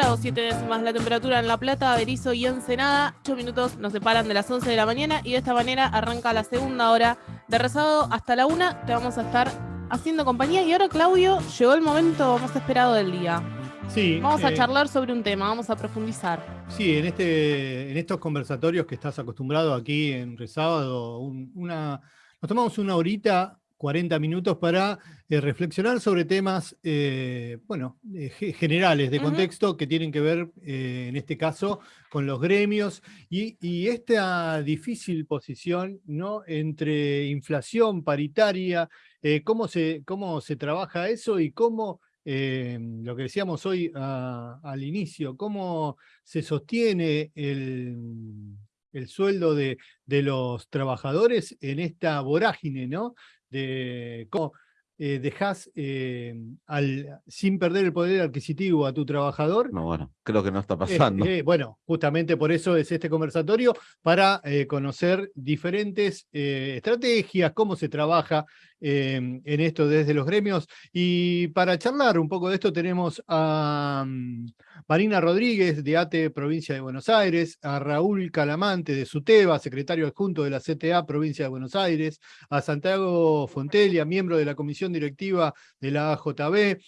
18 grados 7 décimas la temperatura en La Plata, Berizo y Ensenada. 8 minutos nos separan de las 11 de la mañana y de esta manera arranca la segunda hora de rezado hasta la una. Te vamos a estar haciendo compañía. Y ahora, Claudio, llegó el momento más esperado del día. Sí. Vamos a eh, charlar sobre un tema, vamos a profundizar. Sí, en, este, en estos conversatorios que estás acostumbrado aquí en Resábado, un- una, nos tomamos una horita, 40 minutos para eh, reflexionar sobre temas, eh, bueno, eh, ge- generales de contexto que tienen que ver, en este caso, con los gremios y, y esta difícil posición, ¿no? Entre inflación paritaria, cómo, se, cómo se trabaja eso y cómo, eh, lo que decíamos hoy al inicio, cómo se sostiene el, el sueldo de, de los trabajadores en esta vorágine, ¿no? De cómo eh, dejás eh, al, sin perder el poder adquisitivo a tu trabajador. No, bueno, creo que no está pasando. eh, bueno, justamente por eso es este conversatorio, para eh, conocer diferentes eh, estrategias, cómo se trabaja eh, en esto desde los gremios. Y para charlar un poco de esto tenemos a mm, Marina Rodríguez de ATE Provincia de Buenos Aires, a Raúl Calamante de SUTEBA, secretario adjunto de la CTA Provincia de Buenos Aires, a Santiago Fontelia, miembro de la comisión directiva de la AJB,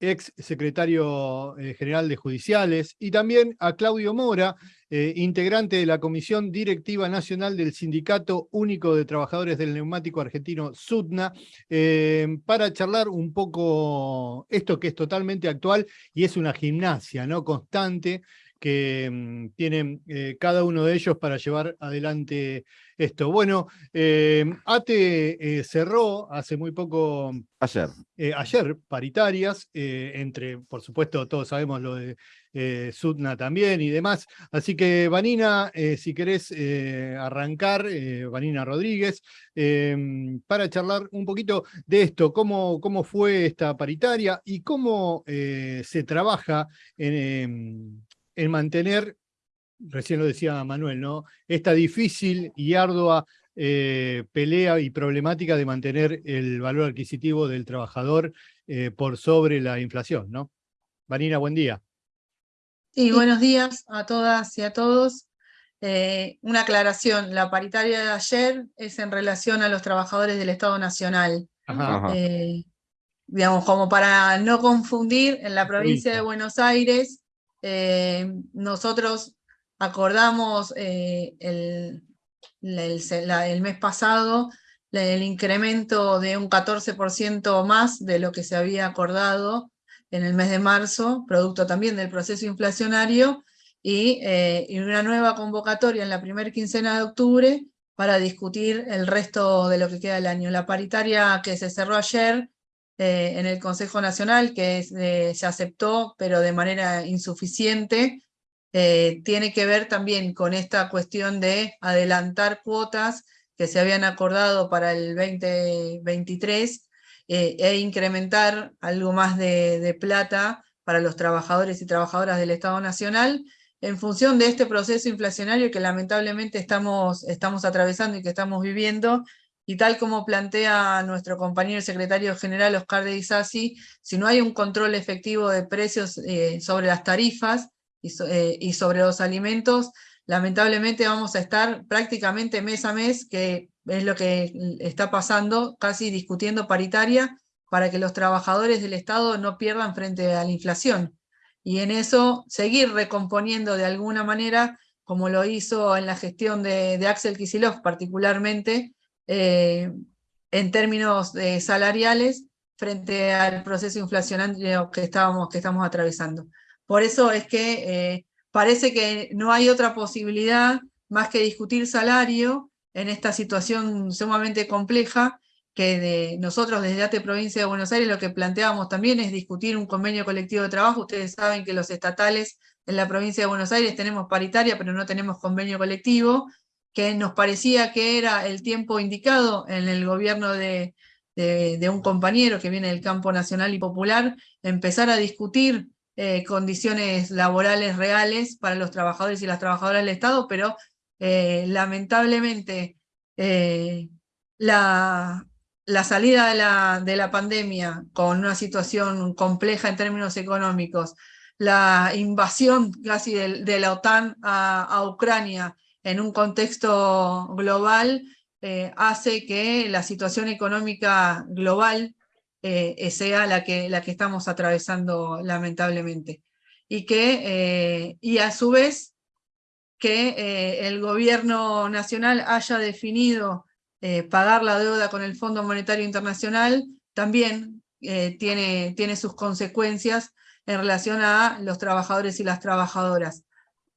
ex secretario eh, general de Judiciales, y también a Claudio Mora, eh, integrante de la Comisión Directiva Nacional del Sindicato Único de Trabajadores del Neumático Argentino, SUTNA, eh, para charlar un poco esto que es totalmente actual y es una gimnasia ¿no? constante que mm, tienen eh, cada uno de ellos para llevar adelante esto. Bueno, eh, ATE eh, cerró hace muy poco Ayer. ayer paritarias, entre, por supuesto, todos sabemos lo de Sudna también y demás. Así que, Vanina, si querés arrancar, Vanina Rodríguez, eh, para charlar un poquito de esto, cómo, cómo fue esta paritaria y cómo se trabaja en, em, en mantener, recién lo decía Manuel, ¿no? Esta difícil y ardua eh, pelea y problemática de mantener el valor adquisitivo del trabajador eh, por sobre la inflación, ¿no? Vanina, buen día. Sí, buenos días a todas y a todos. Eh, una aclaración, la paritaria de ayer es en relación a los trabajadores del Estado Nacional. Ajá. Ajá. Eh, digamos, como para no confundir, en la provincia de. Buenos Aires, eh, nosotros acordamos eh, el, el mes pasado el incremento de un 14% más de lo que se había acordado en el mes de marzo, producto también del proceso inflacionario, y, eh, y una nueva convocatoria en la primera quincena de octubre para discutir el resto de lo que queda del año. La paritaria que se cerró ayer eh, en el Consejo Nacional, que eh, se aceptó, pero de manera insuficiente, eh, tiene que ver también con esta cuestión de adelantar cuotas que se habían acordado para el 2023 eh, e incrementar algo más de, de plata para los trabajadores y trabajadoras del Estado Nacional en función de este proceso inflacionario que lamentablemente estamos, estamos atravesando y que estamos viviendo, y tal como plantea nuestro compañero secretario general Oscar de Isasi, si no hay un control efectivo de precios eh, sobre las tarifas eh, y sobre los alimentos, lamentablemente vamos a estar prácticamente mes a mes, que es lo que está pasando, casi discutiendo paritaria, para que los trabajadores del Estado no pierdan frente a la inflación. Y en eso seguir recomponiendo de alguna manera, como lo hizo en la gestión de, de Axel Kicillof particularmente, eh, en términos eh, salariales, frente al proceso inflacionario que, estábamos, estamos atravesando. Por eso es que eh, parece que no hay otra posibilidad más que discutir salario en esta situación sumamente compleja, que de nosotros desde ATE Provincia de Buenos Aires lo que planteábamos también es discutir un convenio colectivo de trabajo. Ustedes saben que los estatales en la provincia de Buenos Aires tenemos paritaria, pero no tenemos convenio colectivo, que nos parecía que era el tiempo indicado en el gobierno de, un compañero que viene del campo nacional y popular, empezar a discutir eh, condiciones laborales reales para los trabajadores y las trabajadoras del Estado, pero eh, lamentablemente eh, la, salida de la pandemia con una situación compleja en términos económicos, la invasión casi de, la OTAN a, Ucrania en un contexto global eh, hace que la situación económica global eh, sea la que, la que estamos atravesando lamentablemente. Y, que, y a su vez que el gobierno nacional haya definido pagar la deuda con el Fondo Monetario Internacional también tiene, tiene sus consecuencias en relación a los trabajadores y las trabajadoras,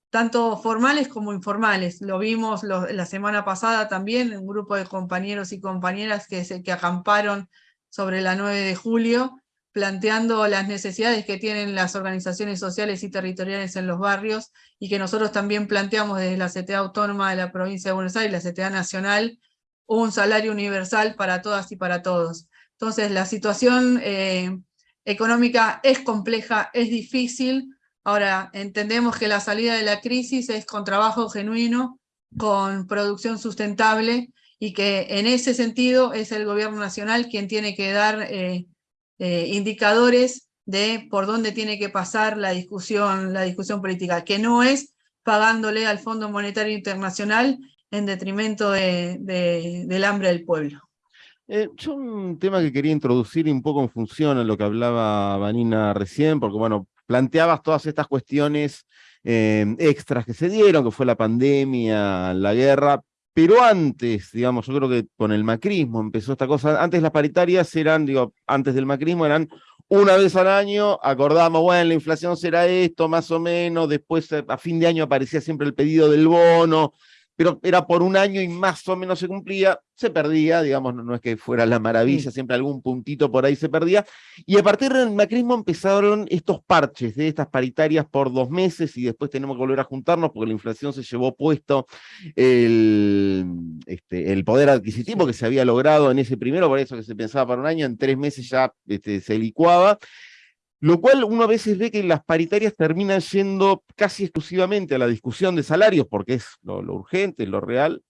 tanto formales como informales. Lo vimos la semana pasada también, un grupo de compañeros y compañeras que, se, que acamparon sobre la 9 de julio, planteando las necesidades que tienen las organizaciones sociales y territoriales en los barrios, y que nosotros también planteamos desde la CTA Autónoma de la Provincia de Buenos Aires, la CTA Nacional, un salario universal para todas y para todos. Entonces, la situación eh, económica es compleja, es difícil. Ahora, entendemos que la salida de la crisis es con trabajo genuino, con producción sustentable, y que en ese sentido es el gobierno nacional quien tiene que dar eh, eh, indicadores de por dónde tiene que pasar la discusión, la discusión política, que no es pagándole al Fondo Monetario Internacional en detrimento del hambre del pueblo. Eh, yo un tema que quería introducir un poco en función a lo que hablaba Vanina recién, porque bueno, planteabas todas estas cuestiones eh, extras que se dieron, que fue la pandemia, la guerra, pero antes, digamos, yo creo que con el macrismo empezó esta cosa, antes las paritarias eran, digo, antes del macrismo eran una vez al año, acordamos, bueno, la inflación será esto, más o menos, después a fin de año aparecía siempre el pedido del bono, pero era por un año y más o menos se cumplía, se perdía, digamos, no, es que fuera la maravilla, siempre algún puntito por ahí se perdía, y a partir del macrismo empezaron estos parches de estas paritarias por dos meses y después tenemos que volver a juntarnos porque la inflación se llevó puesto el, este, el poder adquisitivo que se había logrado en ese primero, por eso que se pensaba para un año, en tres meses ya este, se licuaba, lo cual uno a veces ve que las paritarias terminan yendo casi exclusivamente a la discusión de salarios, porque es lo, urgente, lo real,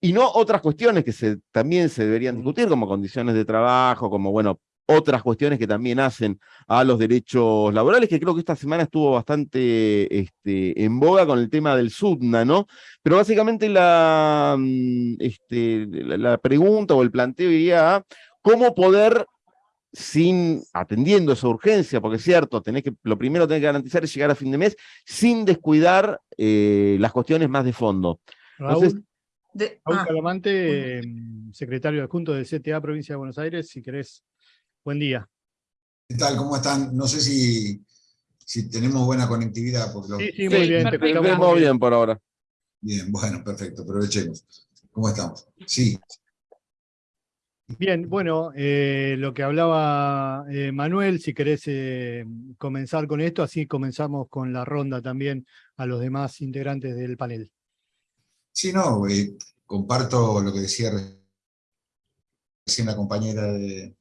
y no otras cuestiones que se, también se deberían discutir, como condiciones de trabajo, como, bueno, otras cuestiones que también hacen a los derechos laborales, que creo que esta semana estuvo bastante este, en boga con el tema del SUDNA, ¿no? Pero básicamente la, mm, este, la pregunta o el planteo iría a cómo poder sin atendiendo esa urgencia, porque es cierto, tenés que, lo primero que tenés que garantizar es llegar a fin de mes sin descuidar eh, las cuestiones más de fondo. Raúl, ah, Calamante, em, secretario adjunto del CTA Provincia de Buenos Aires, si querés, buen día. ¿Qué tal? ¿Cómo están? No sé si, si tenemos buena conectividad. Sí, sí, muy bien. Te vemos bien por ahora. Bien, bueno, perfecto, aprovechemos. ¿Cómo estamos? Sí, Bien, bueno, eh, lo que hablaba eh, Manuel, si querés eh, comenzar con esto, así comenzamos con la ronda también a los demás integrantes del panel. Sí, no, comparto lo que decía recién la compañera de,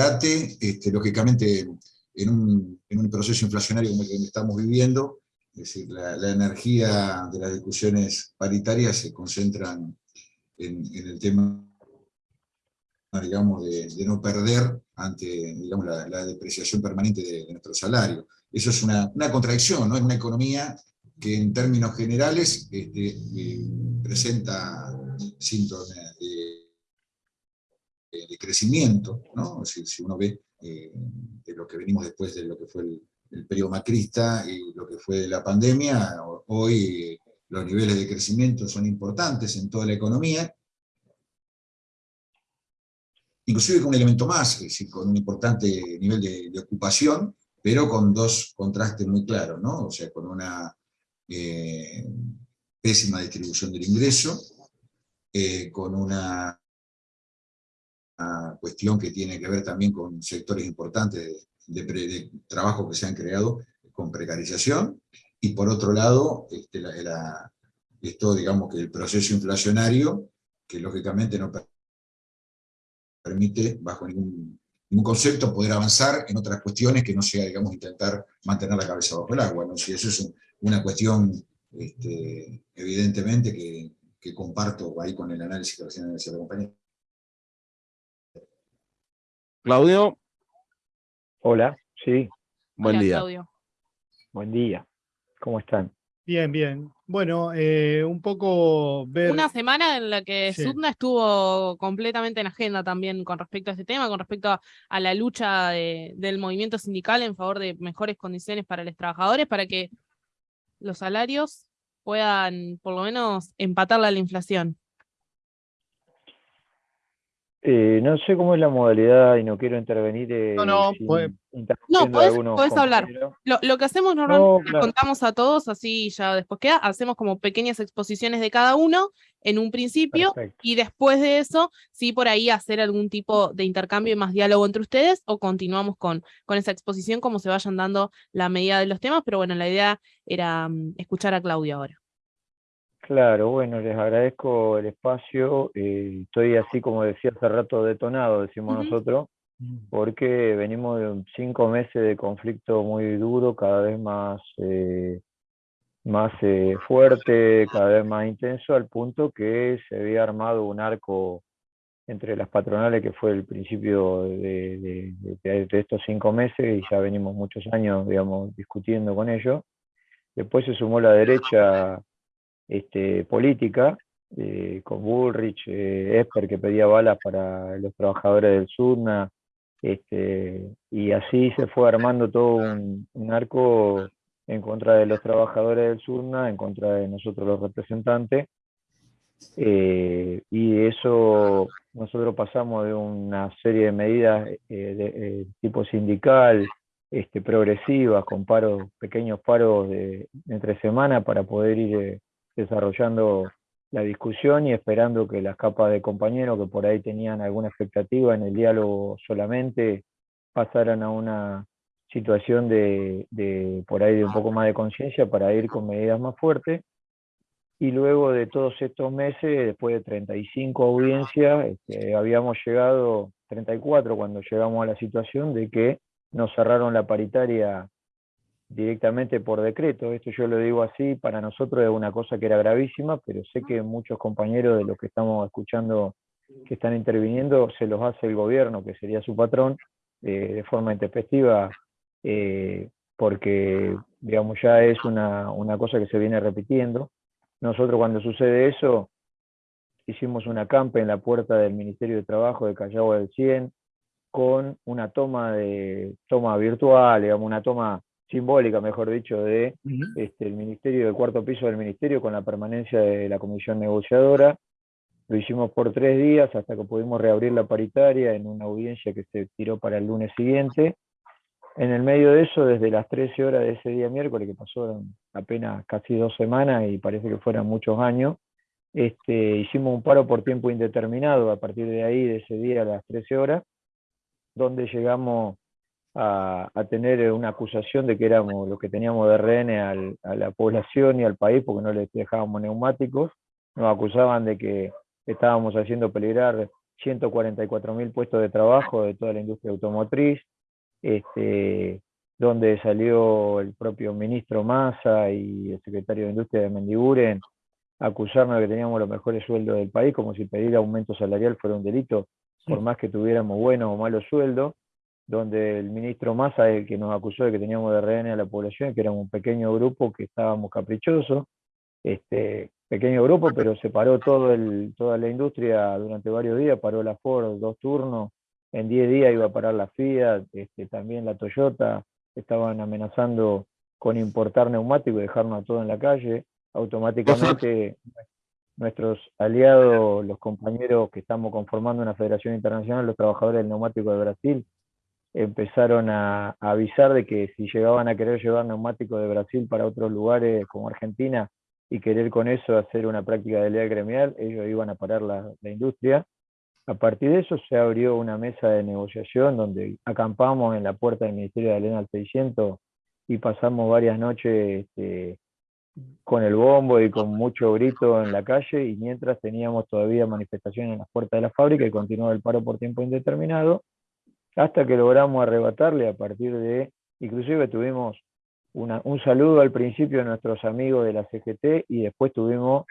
ATE, este, lógicamente en un, proceso inflacionario como el que estamos viviendo, es decir, la, energía de las discusiones paritarias se concentran en el tema digamos, de, no perder ante digamos, la, depreciación permanente de, nuestro salario. Eso es una, contradicción, ¿no? es una economía que en términos generales este, eh, presenta síntomas de, crecimiento, ¿no? si, uno ve eh, de lo que venimos después de lo que fue el, el periodo macrista y lo que fue la pandemia, hoy los niveles de crecimiento son importantes en toda la economía, inclusive con un elemento más, es decir, con un importante nivel de, ocupación, pero con dos contrastes muy claros, ¿no? O sea, con una eh, pésima distribución del ingreso, eh, con una, cuestión que tiene que ver también con sectores importantes de, trabajo que se han creado con precarización, y por otro lado, este, esto, digamos, que el proceso inflacionario, que lógicamente no permite, bajo ningún, concepto, poder avanzar en otras cuestiones que no sea, digamos, intentar mantener la cabeza bajo el agua. ¿no? Si eso es una cuestión, este, evidentemente, que, comparto ahí con el análisis que recién decía la compañía. Claudio. Hola, sí. Buen día. Claudio. Buen día. ¿Cómo están? Bien, bien. Bueno, eh, un poco ver... Una semana en la que Sí. Sudna estuvo completamente en agenda también con respecto a este tema, con respecto a, a la lucha de- del movimiento sindical en favor de mejores condiciones para los trabajadores, para que los salarios puedan por lo menos empatarla a la inflación. Eh, no sé cómo es la modalidad y no quiero intervenir eh, No, no, puede- a podés- hablar. Lo, lo que hacemos normalmente, claro. contamos a todos, así ya después queda, hacemos como pequeñas exposiciones de cada uno en un principio Perfecto. y después de eso, sí por ahí hacer algún tipo de intercambio y más diálogo entre ustedes o continuamos con, con esa exposición como se vayan dando la medida de los temas, pero bueno, la idea era mm, escuchar a Claudia ahora. Claro, bueno, les agradezco el espacio. eh, estoy así, como decía hace rato, detonado, decimos nosotros, porque venimos de cinco meses de conflicto muy duro, cada vez más, eh, más eh, fuerte, cada vez más intenso, al punto que se había armado un arco entre las patronales que fue el principio de, de- de- de estos cinco meses y ya venimos muchos años, digamos, discutiendo con ellos. Después se sumó la derecha este, política, eh, con Bullrich, eh, Esper que pedía balas para los trabajadores del Surna, este, y así se fue armando todo un, arco en contra de los trabajadores del Surna, en contra de nosotros los representantes, eh, y eso nosotros pasamos de una serie de medidas de tipo sindical, este, progresivas, con paros, pequeños paros de, entre semana para poder ir desarrollando la discusión y esperando que las capas de compañeros que por ahí tenían alguna expectativa en el diálogo solamente pasaran a una situación de, por ahí de un poco más de conciencia para ir con medidas más fuertes. Y luego de todos estos meses, después de 35 audiencias, este, habíamos llegado, 34 cuando llegamos a la situación de que nos cerraron la paritaria directamente por decreto. Esto yo lo digo así, para nosotros es una cosa que era gravísima, pero sé que muchos compañeros de los que estamos escuchando que están interviniendo se los hace el gobierno, que sería su patrón, eh, de forma intempestiva, eh, porque digamos ya es una, una cosa que se viene repitiendo. Nosotros cuando sucede eso, hicimos una campa en la puerta del Ministerio de Trabajo de Callao del 100, con una toma de toma virtual, digamos, una toma simbólica, mejor dicho, de este, el ministerio, del cuarto piso del ministerio, con la permanencia de la comisión negociadora. Lo hicimos por tres días hasta que pudimos reabrir la paritaria en una audiencia que se tiró para el lunes siguiente. En el medio de eso, desde las 13 horas de ese día miércoles, que pasó apenas casi dos semanas y parece que fueran muchos años, este, hicimos un paro por tiempo indeterminado a partir de ahí, de ese día a las 13 horas, donde llegamos a, a, tener una acusación de que éramos los que teníamos de rehén al, a la población y al país porque no les dejábamos neumáticos. Nos acusaban de que estábamos haciendo peligrar 144 mil puestos de trabajo de toda la industria automotriz, este, donde salió el propio ministro Massa y el secretario de Industria de Mendiguren a acusarnos de que teníamos los mejores sueldos del país, como si pedir aumento salarial fuera un delito, por más que tuviéramos buenos o malos sueldos donde el ministro Massa el que nos acusó de que teníamos de rehén a la población, que era un pequeño grupo que estábamos caprichosos, este pequeño grupo, pero se paró toda la industria durante varios días, paró la Ford dos turnos, en 10 días iba a parar la Fiat, este, también la Toyota, estaban amenazando con importar neumáticos y dejarnos a todos en la calle, automáticamente nuestros aliados, los compañeros que estamos conformando una federación internacional, los trabajadores del neumático de Brasil, empezaron a, avisar de que si llegaban a querer llevar neumáticos de Brasil para otros lugares como Argentina y querer con eso hacer una práctica de ley gremial, ellos iban a parar la, industria. A partir de eso se abrió una mesa de negociación donde acampamos en la puerta del Ministerio de Elena al 600 y pasamos varias noches este, con el bombo y con mucho grito en la calle y mientras teníamos todavía manifestaciones en las puertas de la fábrica y continuaba el paro por tiempo indeterminado hasta que logramos arrebatarle a partir de, inclusive tuvimos un saludo al principio de nuestros amigos de la CGT y después tuvimos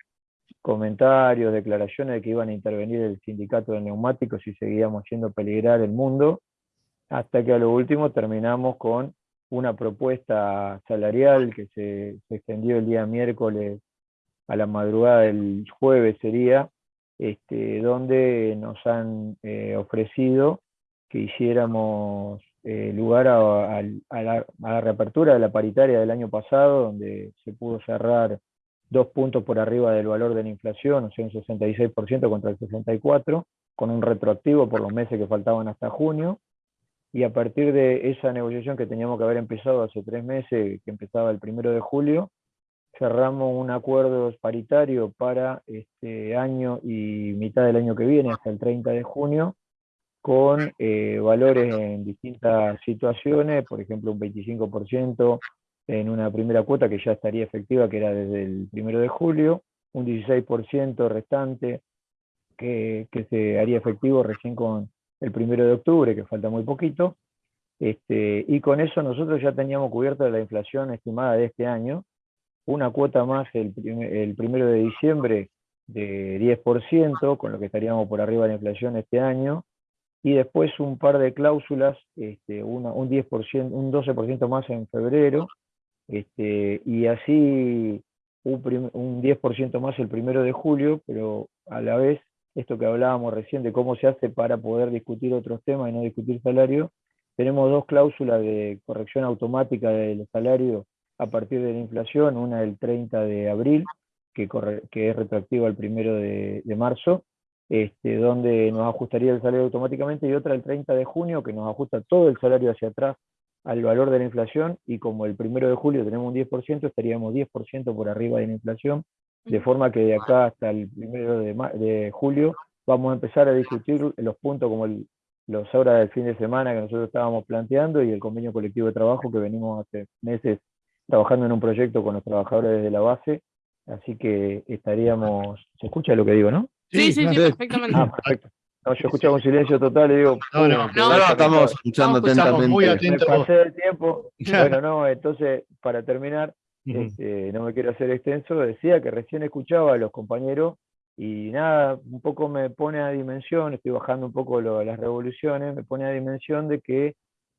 comentarios, declaraciones de que iban a intervenir el sindicato de neumáticos y seguíamos haciendo peligrar el mundo, hasta que a lo último terminamos con una propuesta salarial que se, se extendió el día miércoles a la madrugada del jueves sería, este, donde nos han eh, ofrecido que hiciéramos eh, lugar a, la, reapertura de la paritaria del año pasado, donde se pudo cerrar dos puntos por arriba del valor de la inflación, o sea, un 66% contra el 64%, con un retroactivo por los meses que faltaban hasta junio, y a partir de esa negociación que teníamos que haber empezado hace tres meses, que empezaba el primero de julio, cerramos un acuerdo paritario para este año y mitad del año que viene, hasta el 30 de junio, con eh, valores en distintas situaciones, por ejemplo un 25% en una primera cuota que ya estaría efectiva, que era desde el primero de julio, un 16% restante que, que, se haría efectivo recién con el primero de octubre, que falta muy poquito, este, y con eso nosotros ya teníamos cubierta la inflación estimada de este año, una cuota más el, el primero de diciembre de 10%, con lo que estaríamos por arriba de la inflación este año, y después un par de cláusulas, este, una, un 10%, un 12% más en febrero, este, y así un, un 10% más el primero de julio, pero a la vez, esto que hablábamos recién de cómo se hace para poder discutir otros temas y no discutir salario, tenemos dos cláusulas de corrección automática del salario a partir de la inflación, una el 30 de abril, que, que es retroactiva al primero de marzo, este, donde nos ajustaría el salario automáticamente, y otra el 30 de junio, que nos ajusta todo el salario hacia atrás al valor de la inflación, y como el primero de julio tenemos un 10%, estaríamos 10% por arriba de la inflación, de forma que de acá hasta el primero de, julio vamos a empezar a discutir los puntos como el, los horas del fin de semana que nosotros estábamos planteando y el convenio colectivo de trabajo que venimos hace meses trabajando en un proyecto con los trabajadores desde la base, así que estaríamos, se escucha lo que digo, ¿no? Sí, sí, sí, perfectamente. Ah, perfecto. No, yo escuchaba un silencio total y digo... No, no, no, estamos escuchando atentamente. Muy atentos. pasé el tiempo. Bueno, no, entonces, para terminar, este, no me quiero hacer extenso, decía que recién escuchaba a los compañeros y nada, un poco me pone a dimensión, estoy bajando un poco lo, las revoluciones, me pone a dimensión de que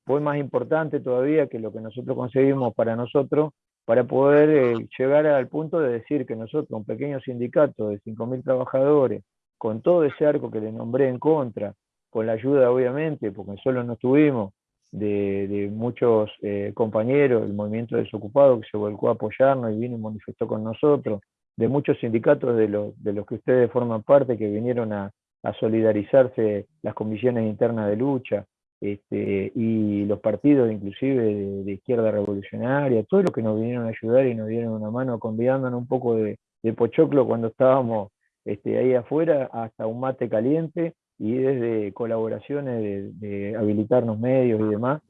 fue más importante todavía que lo que nosotros conseguimos para nosotros, para poder eh, llegar al punto de decir que nosotros, un pequeño sindicato de 5.000 trabajadores, con todo ese arco que le nombré en contra, con la ayuda obviamente, porque solo no estuvimos, de, muchos eh, compañeros, el movimiento desocupado que se volcó a apoyarnos y vino y manifestó con nosotros, de muchos sindicatos de los, de los que ustedes forman parte que vinieron a, a solidarizarse las comisiones internas de lucha, este, y los partidos inclusive de, izquierda revolucionaria, todos los que nos vinieron a ayudar y nos dieron una mano convidándonos un poco de, pochoclo cuando estábamos este, ahí afuera, hasta un mate caliente y desde colaboraciones de, habilitarnos medios y demás,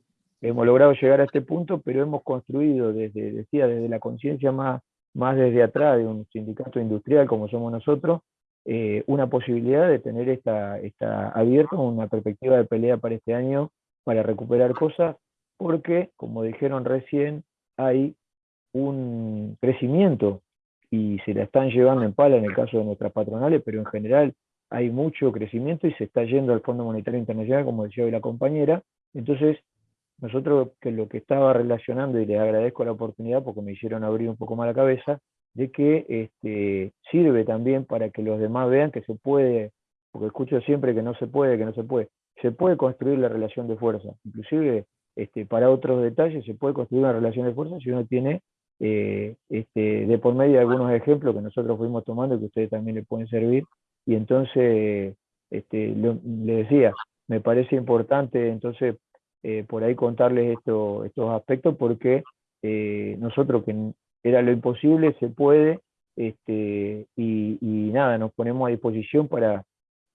hemos logrado llegar a este punto, pero hemos construido desde, decía, desde la conciencia más, más desde atrás de un sindicato industrial como somos nosotros, eh, una posibilidad de tener esta, esta abierta una perspectiva de pelea para este año para recuperar cosas, porque, como dijeron recién, hay un crecimiento y se la están llevando en pala en el caso de nuestras patronales, pero en general hay mucho crecimiento y se está yendo al Fondo Monetario Internacional, como decía hoy la compañera. Entonces, nosotros que lo que estaba relacionando, y les agradezco la oportunidad porque me hicieron abrir un poco más la cabeza, de que este, sirve también para que los demás vean que se puede, porque escucho siempre que no se puede, que no se puede, se puede construir la relación de fuerza, inclusive este, para otros detalles se puede construir una relación de fuerza si uno tiene eh, este, de por medio algunos ejemplos que nosotros fuimos tomando y que ustedes también le pueden servir, y entonces este, le decía, me parece importante entonces eh, por ahí contarles esto, estos aspectos porque eh, nosotros que era lo imposible, se puede, este, y, nada, nos ponemos a disposición para,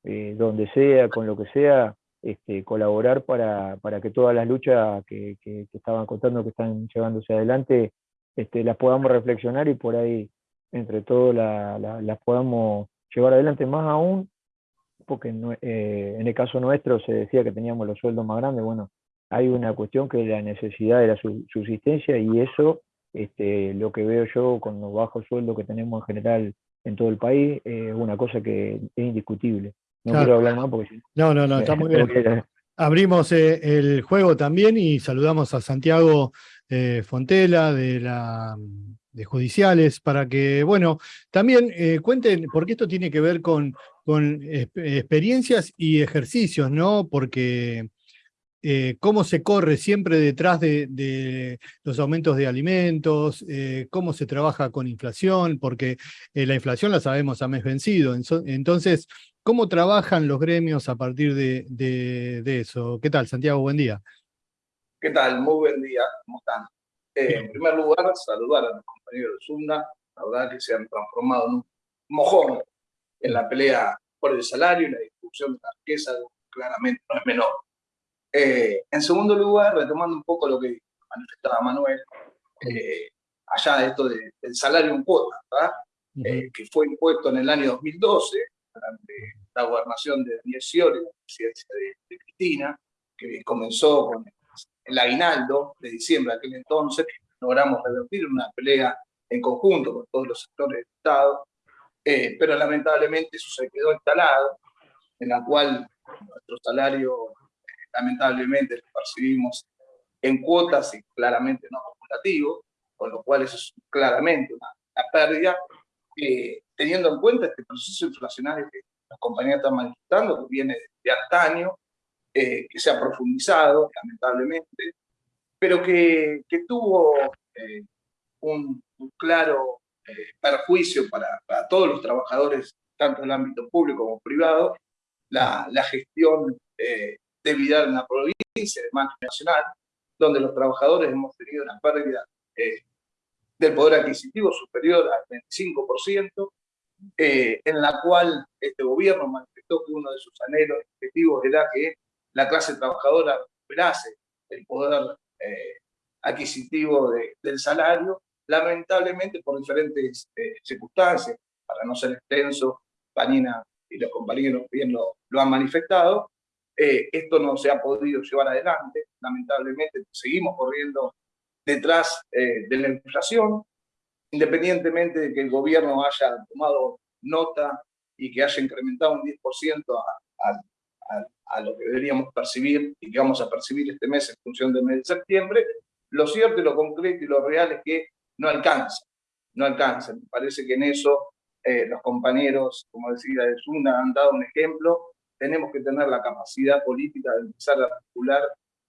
eh, donde sea, con lo que sea, este, colaborar para, para, que todas las luchas que, estaban contando que están llevándose adelante, este, las podamos reflexionar y por ahí entre todos las podamos llevar adelante. Más aún, porque eh, en el caso nuestro se decía que teníamos los sueldos más grandes, bueno, hay una cuestión que es la necesidad de la subsistencia y eso este, lo que veo yo con los bajos sueldos que tenemos en general en todo el país es una cosa que es indiscutible. No quiero hablar más porque... No, no, no, está muy bien. Abrimos eh, el juego también y saludamos a Santiago eh, Fontela, de la de judiciales, para que, bueno, también eh, cuenten, porque esto tiene que ver con, con experiencias y ejercicios, ¿no? Porque eh, cómo se corre siempre detrás de, los aumentos de alimentos, eh, cómo se trabaja con inflación, porque eh, la inflación la sabemos a mes vencido. Entonces, ¿cómo trabajan los gremios a partir de, eso? ¿Qué tal, Santiago? Buen día. ¿Qué tal? Muy buen día. ¿Cómo están? en primer lugar, saludar a los compañeros de Zunda, la verdad que se han transformado en un mojón en la pelea por el salario y la discusión de la riqueza, claramente no es menor. Eh, en segundo lugar, retomando un poco lo que manifestaba Manuel, eh, allá de esto del salario en cuota, eh, que fue impuesto en el año 2012, durante la gobernación de Daniel Scioli, la presidencia de, Cristina, que comenzó con el aguinaldo de diciembre de aquel entonces, logramos revertir una pelea en conjunto con todos los sectores del Estado, pero lamentablemente eso se quedó instalado, en la cual nuestro salario lamentablemente lo percibimos en cuotas y claramente no acumulativo, con lo cual eso es claramente una, pérdida, eh, teniendo en cuenta este proceso inflacionario que las compañías están manifestando, que viene de antaño, eh, que se ha profundizado, lamentablemente, pero que, que tuvo eh, un, claro perjuicio para, para, todos los trabajadores, tanto en el ámbito público como privado, la, la gestión de vida en la provincia, de margen nacional, donde los trabajadores hemos tenido una pérdida eh, del poder adquisitivo superior al 25%, eh, en la cual este gobierno manifestó que uno de sus anhelos objetivos era que la clase trabajadora recuperase el poder eh, adquisitivo del salario, lamentablemente por diferentes circunstancias, para no ser extenso, Panina y los compañeros bien lo, lo han manifestado, eh, esto no se ha podido llevar adelante, lamentablemente seguimos corriendo detrás eh, de la inflación, independientemente de que el gobierno haya tomado nota y que haya incrementado un 10% a, a, lo que deberíamos percibir y que vamos a percibir este mes en función del mes de septiembre, lo cierto y lo concreto y lo real es que no alcanza, no alcanza. Me parece que en eso eh, los compañeros, como decía de Zuna, han dado un ejemplo tenemos que tener la capacidad política de empezar a articular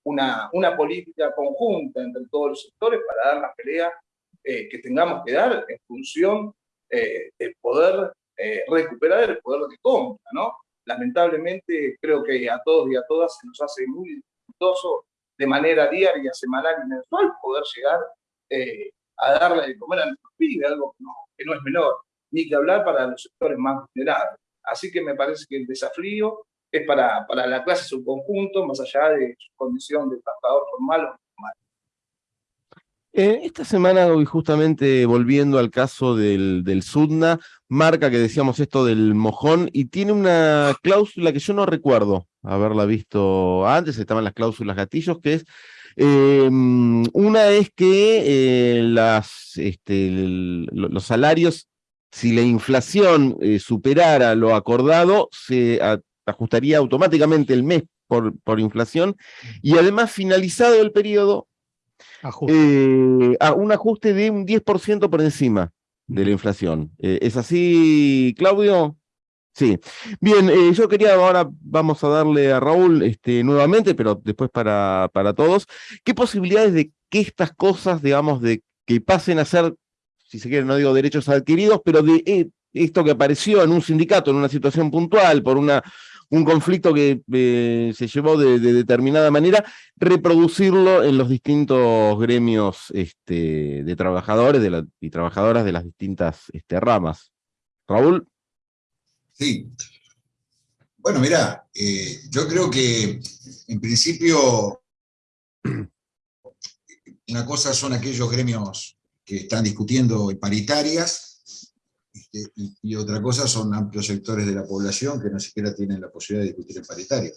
una, una política conjunta entre todos los sectores para dar la pelea eh, que tengamos que dar en función eh, de poder eh, recuperar el poder de compra, ¿no? Lamentablemente creo que a todos y a todas se nos hace muy dificultoso de manera diaria, semanal y mensual poder llegar a darle de comer a nuestros pibes, algo que no, que no es menor, ni que hablar para los sectores más vulnerables. Así que me parece que el desafío es para, para la clase en su conjunto, más allá de su condición de trabajador formal o informal. Eh, esta semana, justamente volviendo al caso del, del Sudna, marca que decíamos esto del mojón y tiene una cláusula que yo no recuerdo haberla visto antes, estaban las cláusulas gatillos, que es em, una es que eh, este, los salarios si la inflación eh, superara lo acordado, se ajustaría automáticamente el mes por, por inflación, y además finalizado el periodo, eh, a un ajuste de un 10% por encima de la inflación. Eh, ¿Es así, Claudio? Sí. Bien, yo quería, ahora vamos a darle a Raúl este, nuevamente, pero después para, para todos, ¿qué posibilidades de que estas cosas, digamos, de que pasen a ser si se quiere, no digo derechos adquiridos, pero de eh, esto que apareció en un sindicato, en una situación puntual, por una, un conflicto que eh, se llevó de, determinada manera, reproducirlo en los distintos gremios este, de trabajadores de y trabajadoras de las distintas este, ramas. Raúl. Sí. Bueno, mira, eh, yo creo que en principio una cosa son aquellos gremios que están discutiendo paritarias, este, y, otra cosa son amplios sectores de la población que no siquiera tienen la posibilidad de discutir en paritaria,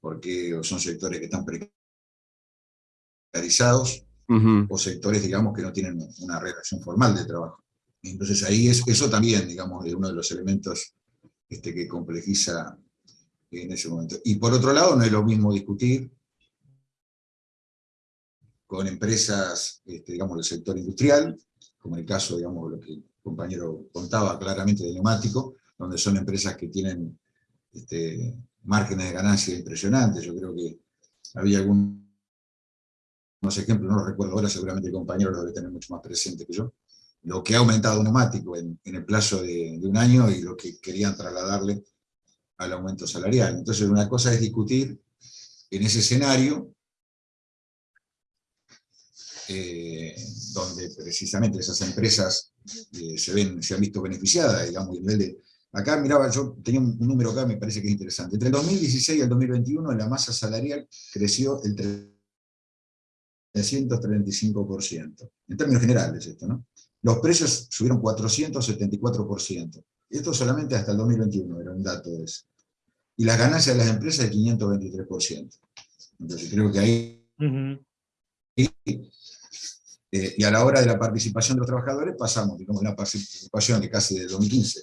porque son sectores que están precarizados, o sectores, digamos, que no tienen una relación formal de trabajo. Entonces ahí es, eso también, digamos, es uno de los elementos este, que complejiza en ese momento. Y por otro lado, no es lo mismo discutir con empresas, este, digamos, del sector industrial, como en el caso, digamos, lo que el compañero contaba claramente de neumático, donde son empresas que tienen este, márgenes de ganancia impresionantes. Yo creo que había algunos ejemplos, no los recuerdo ahora, seguramente el compañero lo debe tener mucho más presente que yo, lo que ha aumentado neumático en, en el plazo de, de, un año y lo que querían trasladarle al aumento salarial. Entonces una cosa es discutir en ese escenario, eh, donde precisamente esas empresas eh, se, ven, se han visto beneficiadas, digamos, a nivel de... Acá, miraba, yo tenía un, un número acá, me parece que es interesante. Entre el 2016 y el 2021, la masa salarial creció el 335%. En términos generales esto, ¿no? Los precios subieron 474%. Esto solamente hasta el 2021 era un dato de eso. Y las ganancias de las empresas el 523%. Entonces creo que ahí... Uh -huh. Eh, y a la hora de la participación de los trabajadores pasamos, digamos, de una participación de casi de 2015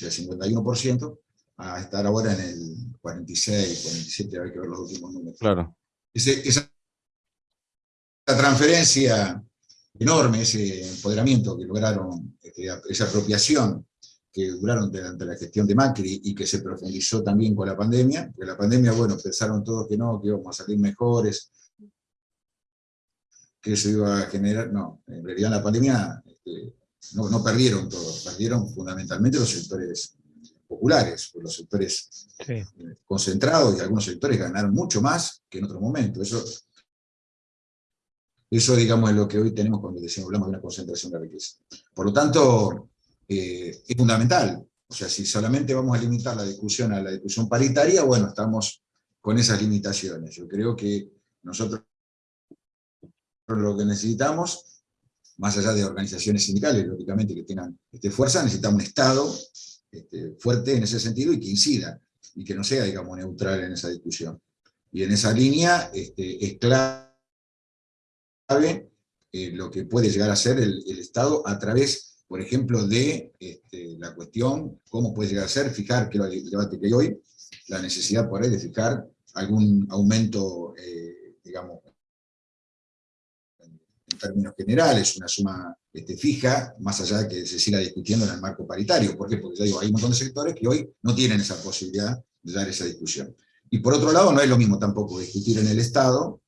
del 51% a estar ahora en el 46, 47, hay que ver los últimos números. Claro. Ese, esa transferencia enorme, ese empoderamiento que lograron, este, esa apropiación que duraron durante la gestión de Macri y que se profundizó también con la pandemia, porque la pandemia, bueno, pensaron todos que no, que íbamos a salir mejores, que eso iba a generar, no, en realidad la pandemia este, no, no, perdieron todos, perdieron fundamentalmente los sectores populares, los sectores sí. eh, concentrados y algunos sectores ganaron mucho más que en otro momento. Eso eso, digamos, es lo que hoy tenemos cuando decimos, hablamos de una concentración de riqueza. Por lo tanto, eh, es fundamental. O sea, si solamente vamos a limitar la discusión a la discusión paritaria, bueno, estamos con esas limitaciones. Yo creo que nosotros lo que necesitamos, más allá de organizaciones sindicales, lógicamente, que tengan este, fuerza, necesitamos un Estado este, fuerte en ese sentido y que incida, y que no sea, digamos, neutral en esa discusión. Y en esa línea este, es clave eh, lo que puede llegar a ser el, Estado a través, por ejemplo, de este, la cuestión, cómo puede llegar a ser, fijar, que el debate que hay hoy, la necesidad por ahí de fijar algún aumento, eh, digamos, términos generales, una suma este, fija, más allá de que se siga discutiendo en el marco paritario. ¿Por qué? Porque ya digo, hay un montón de sectores que hoy no tienen esa posibilidad de dar esa discusión. Y por otro lado, no es lo mismo tampoco discutir en el Estado,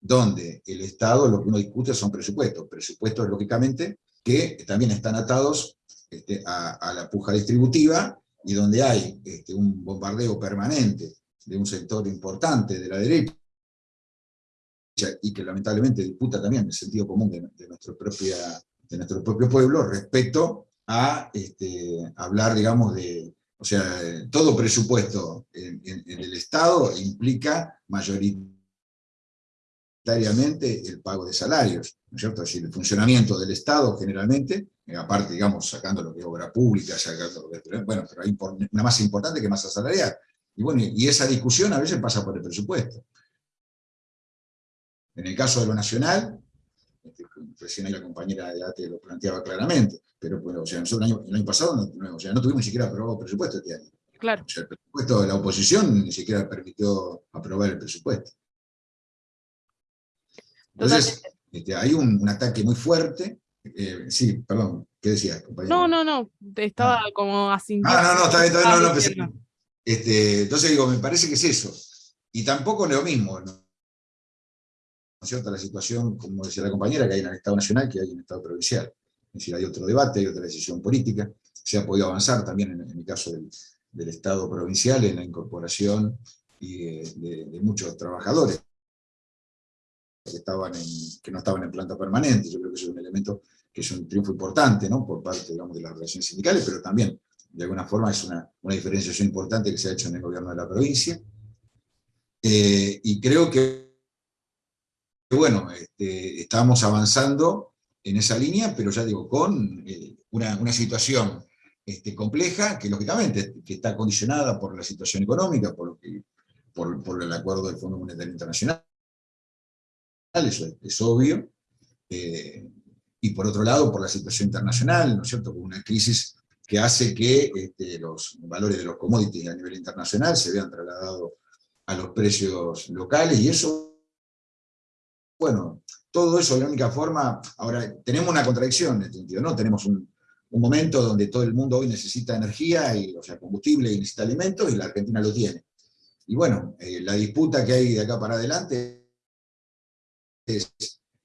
donde el Estado lo que uno discute son presupuestos, presupuestos lógicamente que también están atados este, a, la puja distributiva y donde hay este, un bombardeo permanente de un sector importante de la derecha y que lamentablemente disputa también el sentido común de, nuestro, propia, de nuestro propio pueblo respecto a este, hablar, digamos, de, o sea, todo presupuesto en el Estado implica mayoritariamente el pago de salarios, ¿no es cierto? Es decir, el funcionamiento del Estado generalmente, eh, aparte, digamos, sacando lo que es obra pública, sacando lo que es, bueno, pero hay una más importante que masa salarial. Y bueno, y esa discusión a veces pasa por el presupuesto. En el caso de lo nacional, este, recién ahí la compañera de ATE lo planteaba claramente, pero bueno, o sea, nosotros el año, el año pasado no, o sea, no tuvimos ni siquiera aprobado presupuesto este año. Claro. O sea, el presupuesto de la oposición ni siquiera permitió aprobar el presupuesto. Entonces, este, hay un, un, ataque muy fuerte. Eh, sí, perdón, ¿qué decías, compañero? No, no, no, estaba ah. como así. Ah, no, no, está bien, no, no, empecé. Este, entonces digo, me parece que es eso. Y tampoco es lo mismo, ¿no? Es cierto? La situación, como decía la compañera, que hay en el Estado Nacional, que hay en el Estado Provincial. Es decir, hay otro debate, hay otra decisión política. Se ha podido avanzar también en, en el caso del, del, Estado Provincial, en la incorporación y de, de, de muchos trabajadores que, estaban en, que no estaban en planta permanente. Yo creo que eso es un elemento que es un triunfo importante ¿no? por parte digamos, de las relaciones sindicales, pero también, de alguna forma, es una, una diferenciación importante que se ha hecho en el gobierno de la provincia. Eh, y creo que, bueno, este, estamos avanzando en esa línea, pero ya digo, con eh, una, situación este, compleja, que lógicamente que está condicionada por la situación económica, por, el acuerdo del Fondo Monetario Internacional, eso es, es obvio, eh, y por otro lado por la situación internacional, ¿no es cierto?, con una crisis que hace que este, los valores de los commodities a nivel internacional se vean trasladados a los precios locales, y eso bueno, todo eso, la única forma, ahora tenemos una contradicción en este sentido, ¿no? Tenemos un, momento donde todo el mundo hoy necesita energía, y, o sea, combustible y necesita alimentos, y la Argentina lo tiene. Y bueno, eh, la disputa que hay de acá para adelante es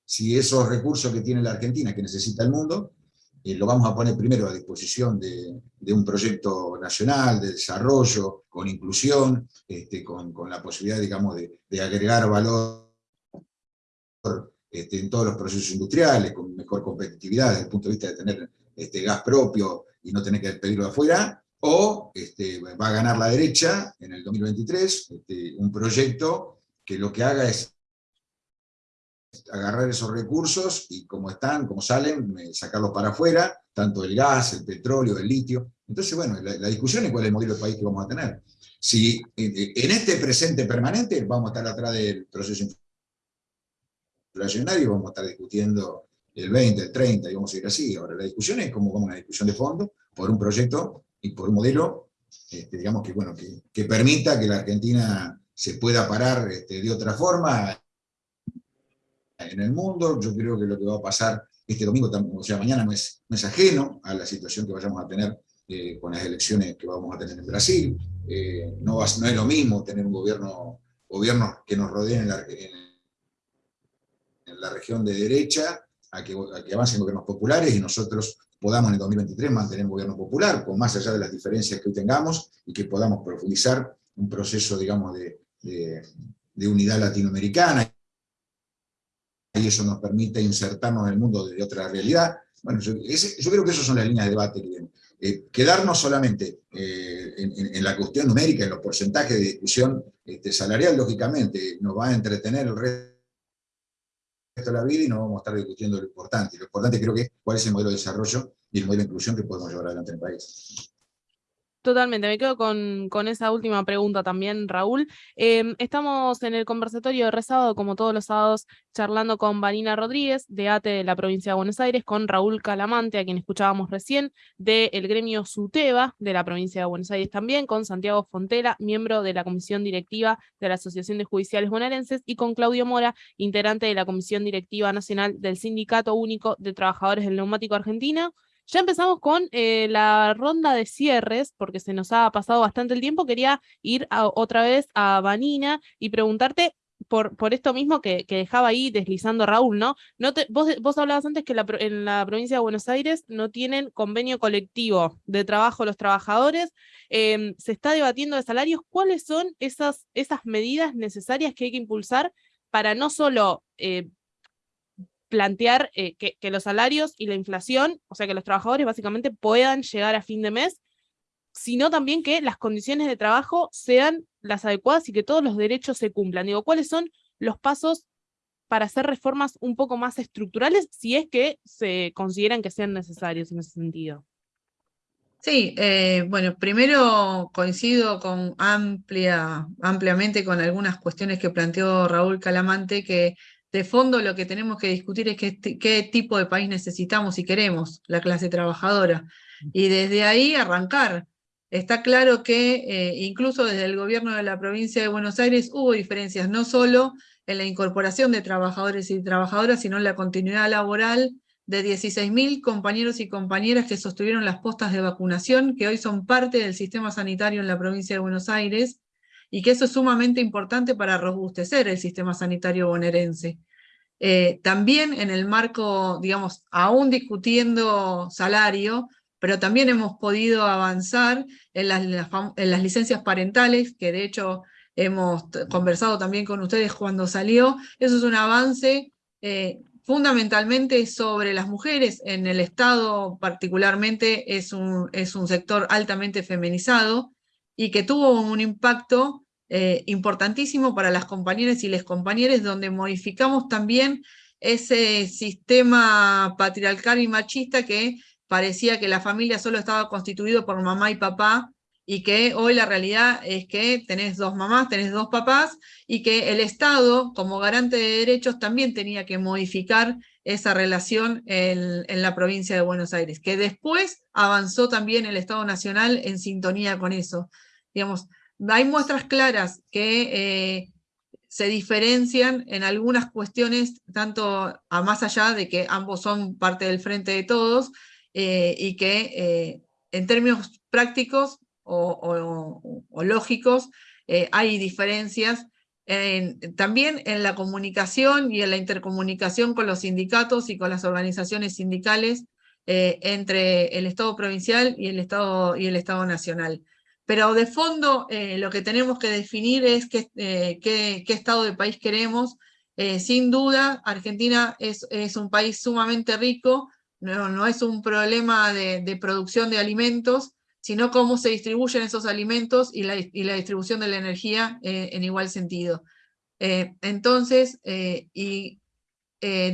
si esos recursos que tiene la Argentina, que necesita el mundo, eh, lo vamos a poner primero a disposición de, un proyecto nacional de desarrollo, con inclusión, este, con, la posibilidad, digamos, de, agregar valor este, en todos los procesos industriales, con mejor competitividad desde el punto de vista de tener este, gas propio y no tener que pedirlo de afuera, o este, va a ganar la derecha en el 2023, este, un proyecto que lo que haga es agarrar esos recursos y como están, como salen, eh, sacarlos para afuera, tanto el gas, el petróleo, el litio. Entonces, bueno, la, discusión es cuál es el modelo de país que vamos a tener. Si en este presente permanente vamos a estar atrás del proceso inflacionario, vamos a estar discutiendo el 20, el 30, y vamos a ir así. Ahora, la discusión es como, una discusión de fondo por un proyecto y por un modelo, este, digamos que, bueno, que, permita que la Argentina se pueda parar este, de otra forma en el mundo. Yo creo que lo que va a pasar este domingo, o sea, mañana no es, no es ajeno a la situación que vayamos a tener eh, con las elecciones que vamos a tener en Brasil. Eh, no, no, es lo mismo tener un gobierno gobiernos que nos rodeen en la, en la región de derecha a que, a que avancen gobiernos populares y nosotros podamos en el 2023 mantener un gobierno popular, con más allá de las diferencias que hoy tengamos, y que podamos profundizar un proceso, digamos, de, de, unidad latinoamericana, y eso nos permite insertarnos en el mundo de otra realidad. Bueno, yo, creo que esas son las líneas de debate eh, quedarnos solamente eh, en, la cuestión numérica, en los porcentajes de discusión este, salarial, lógicamente, nos va a entretener el resto de la vida y no vamos a estar discutiendo lo importante. Lo importante creo que es cuál es el modelo de desarrollo y el modelo de inclusión que podemos llevar adelante en el país. Totalmente, me quedo con, con, esa última pregunta también, Raúl. Em, estamos en el conversatorio de como todos los sábados, charlando con Vanina Rodríguez, de ATE de la provincia de Buenos Aires, con Raúl Calamante, a quien escuchábamos recién, del gremio SUTEBA, de la provincia de Buenos Aires también, con Santiago Fontela, miembro de la comisión directiva de la Asociación de Judiciales Bonaerenses, y con Claudio Mora, integrante de la comisión directiva nacional del Sindicato Único de Trabajadores del Neumático Argentino, ya empezamos con eh, la ronda de cierres, porque se nos ha pasado bastante el tiempo. Quería ir otra vez a Vanina y preguntarte por, por esto mismo que, dejaba ahí deslizando Raúl, ¿no? vos hablabas antes que en la provincia de Buenos Aires no tienen convenio colectivo de trabajo los trabajadores. Em, se está debatiendo de salarios. ¿Cuáles son esas, esas medidas necesarias que hay que impulsar para no solo eh, plantear eh, que, los salarios y la inflación, o sea, que los trabajadores básicamente puedan llegar a fin de mes, sino también que las condiciones de trabajo sean las adecuadas y que todos los derechos se cumplan. Digo, ¿cuáles son los pasos para hacer reformas un poco más estructurales, si es que se consideran que sean necesarios en ese sentido? Sí, eh, bueno, primero coincido con amplia, ampliamente con algunas cuestiones que planteó Raúl Calamante, que de fondo lo que tenemos que discutir es qué, tipo de país necesitamos y queremos, la clase trabajadora. Y desde ahí arrancar. Está claro que eh, incluso desde el gobierno de la provincia de Buenos Aires hubo diferencias, no solo en la incorporación de trabajadores y trabajadoras, sino en la continuidad laboral de 16.000 compañeros y compañeras que sostuvieron las postas de vacunación, que hoy son parte del sistema sanitario en la provincia de Buenos Aires, y que eso es sumamente importante para robustecer el sistema sanitario bonaerense. Eh, también en el marco, digamos, aún discutiendo salario, pero también hemos podido avanzar en las, en las licencias parentales, que de hecho hemos conversado también con ustedes cuando salió. Eso es un avance eh, fundamentalmente sobre las mujeres. En el Estado particularmente es un, es un sector altamente feminizado y que tuvo un impacto eh, importantísimo para las compañeras y les compañeros, donde modificamos también ese sistema patriarcal y machista que parecía que la familia solo estaba constituido por mamá y papá, y que hoy la realidad es que tenés dos mamás, tenés dos papás, y que el Estado, como garante de derechos, también tenía que modificar esa relación en, en, la provincia de Buenos Aires, que después avanzó también el Estado Nacional en sintonía con eso. Digamos, hay muestras claras que eh, se diferencian en algunas cuestiones, tanto a más allá de que ambos son parte del frente de todos, eh, y que eh, en términos prácticos o, lógicos hay diferencias también en la comunicación y en la intercomunicación con los sindicatos y con las organizaciones sindicales entre el Estado provincial y el Estado, y el Estado nacional. Pero de fondo lo que tenemos que definir es qué, qué, estado de país queremos. sin duda, Argentina es, un país sumamente rico, no, es un problema de, producción de alimentos, sino cómo se distribuyen esos alimentos y la, distribución de la energía eh, en igual sentido. Eh, entonces, eh,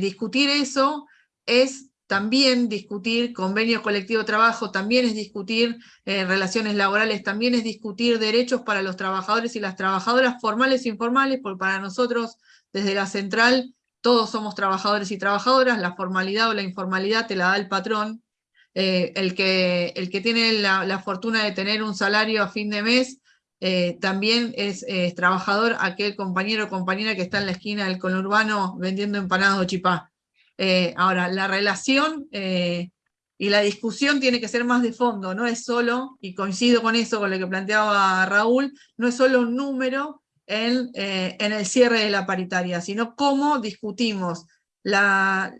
discutir eso es también discutir convenio colectivo de trabajo, también es discutir relaciones laborales, también es discutir derechos para los trabajadores y las trabajadoras formales e informales, porque para nosotros desde la central todos somos trabajadores y trabajadoras, la formalidad o la informalidad te la da el patrón, eh, el, que, el que tiene la, fortuna de tener un salario a fin de mes, eh, también es, trabajador aquel compañero o compañera que está en la esquina del conurbano vendiendo empanadas o chipá. Eh, ahora, la relación y la discusión tiene que ser más de fondo, no es solo, y coincido con eso, con lo que planteaba Raúl, no es solo un número, eh, en, el cierre de la paritaria, sino cómo discutimos la,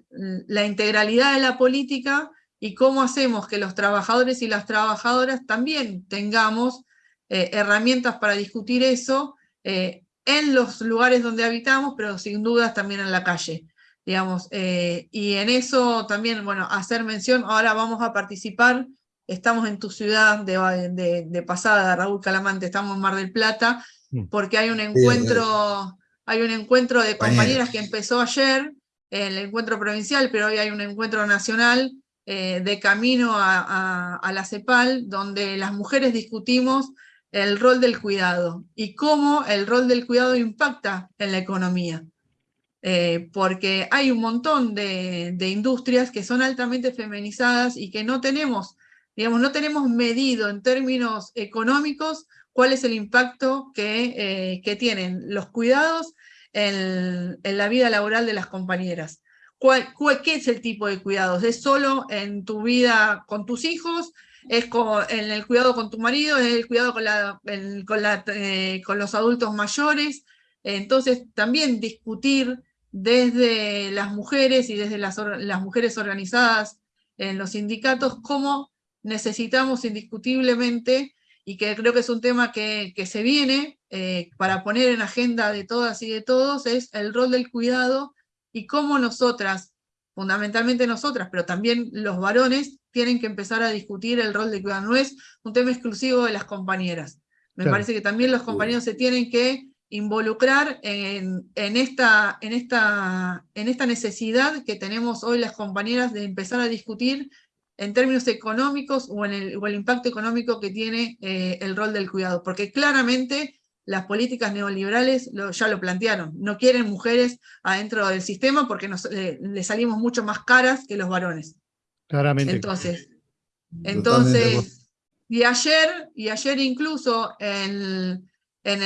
integralidad de la política y cómo hacemos que los trabajadores y las trabajadoras también tengamos eh, herramientas para discutir eso eh, en los lugares donde habitamos, pero sin dudas también en la calle. Digamos, y en eso también, bueno, hacer mención, ahora vamos a participar, estamos en tu ciudad de, de pasada, Raúl Calamante, estamos en Mar del Plata, Mm. porque hay un encuentro, hay un encuentro de compañeras que empezó ayer, el encuentro provincial, pero hoy hay un encuentro nacional eh, de camino a, la CEPAL, donde las mujeres discutimos el rol del cuidado y cómo el rol del cuidado impacta en la economía. Eh, porque hay un montón de, industrias que son altamente feminizadas y que no tenemos, digamos, no tenemos medido en términos económicos cuál es el impacto que, eh, tienen los cuidados en, la vida laboral de las compañeras. ¿Cuál, ¿Qué es el tipo de cuidados? ¿Es solo en tu vida con tus hijos? ¿Es en el cuidado con tu marido? ¿Es el cuidado con, eh, con, los adultos mayores? Entonces, también discutir desde las mujeres y desde las, las mujeres organizadas en los sindicatos cómo necesitamos indiscutiblemente y que creo que es un tema que, se viene eh, para poner en agenda de todas y de todos, es el rol del cuidado y cómo nosotras, fundamentalmente nosotras, pero también los varones, tienen que empezar a discutir el rol del cuidado. No es un tema exclusivo de las compañeras. Me parece que también los compañeros se tienen que involucrar en, esta, en, esta, en esta necesidad que tenemos hoy las compañeras de empezar a discutir en términos económicos o en el, impacto económico que tiene eh, el rol del cuidado, porque claramente las políticas neoliberales ya lo plantearon, no quieren mujeres adentro del sistema porque nos, le salimos mucho más caras que los varones. Claramente. Entonces, entonces y ayer, y ayer incluso en, en,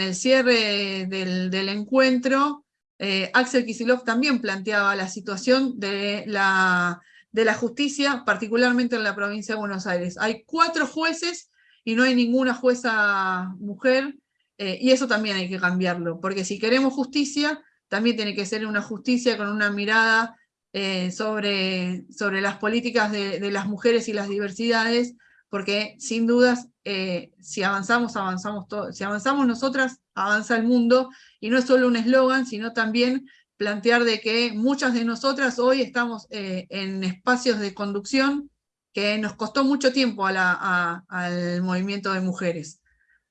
el, cierre del, encuentro, eh, Axel Kisilov también planteaba la situación de la justicia, particularmente en la provincia de Buenos Aires. Hay cuatro jueces y no hay ninguna jueza mujer, eh, y eso también hay que cambiarlo, porque si queremos justicia, también tiene que ser una justicia con una mirada eh, sobre las políticas de, las mujeres y las diversidades, porque sin dudas, eh, si avanzamos, avanzamos todos. Si avanzamos nosotras, avanza el mundo, y no es solo un eslogan, sino también plantear de que muchas de nosotras hoy estamos eh, en espacios de conducción que nos costó mucho tiempo al movimiento de mujeres.